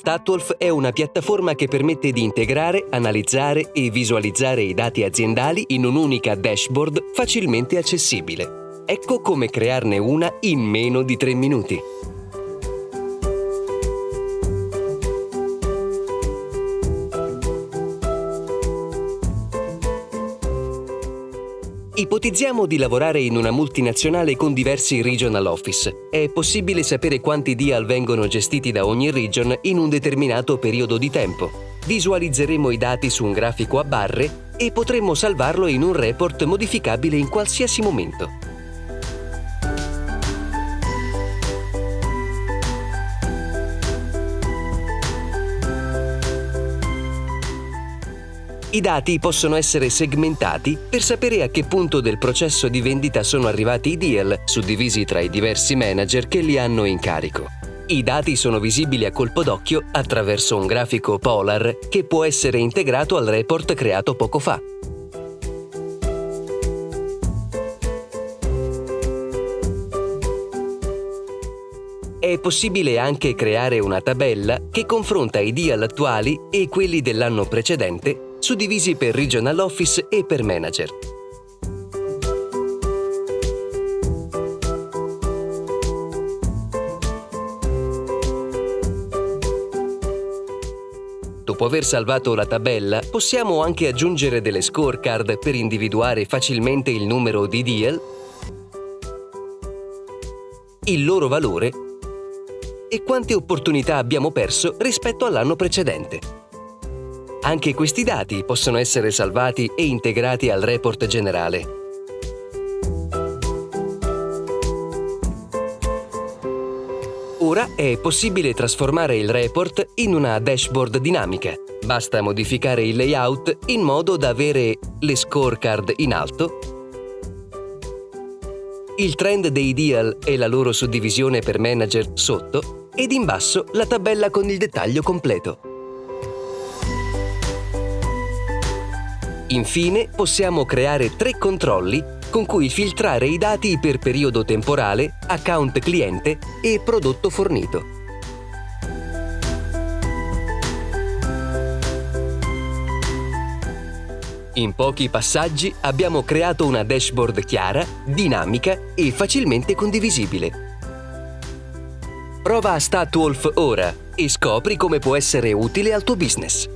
Statwolf è una piattaforma che permette di integrare, analizzare e visualizzare i dati aziendali in un'unica dashboard facilmente accessibile. Ecco come crearne una in meno di 3 minuti. Ipotizziamo di lavorare in una multinazionale con diversi regional office. È possibile sapere quanti deal vengono gestiti da ogni region in un determinato periodo di tempo. Visualizzeremo i dati su un grafico a barre e potremmo salvarlo in un report modificabile in qualsiasi momento. I dati possono essere segmentati per sapere a che punto del processo di vendita sono arrivati i deal, suddivisi tra i diversi manager che li hanno in carico. I dati sono visibili a colpo d'occhio attraverso un grafico Polar che può essere integrato al report creato poco fa. È possibile anche creare una tabella che confronta i deal attuali e quelli dell'anno precedente suddivisi per Regional Office e per Manager. Dopo aver salvato la tabella, possiamo anche aggiungere delle scorecard per individuare facilmente il numero di deal, il loro valore e quante opportunità abbiamo perso rispetto all'anno precedente. Anche questi dati possono essere salvati e integrati al report generale. Ora è possibile trasformare il report in una dashboard dinamica. Basta modificare il layout in modo da avere le scorecard in alto, il trend dei deal e la loro suddivisione per manager sotto ed in basso la tabella con il dettaglio completo. Infine, possiamo creare tre controlli con cui filtrare i dati per periodo temporale, account cliente e prodotto fornito. In pochi passaggi abbiamo creato una dashboard chiara, dinamica e facilmente condivisibile. Prova Statwolf ora e scopri come può essere utile al tuo business.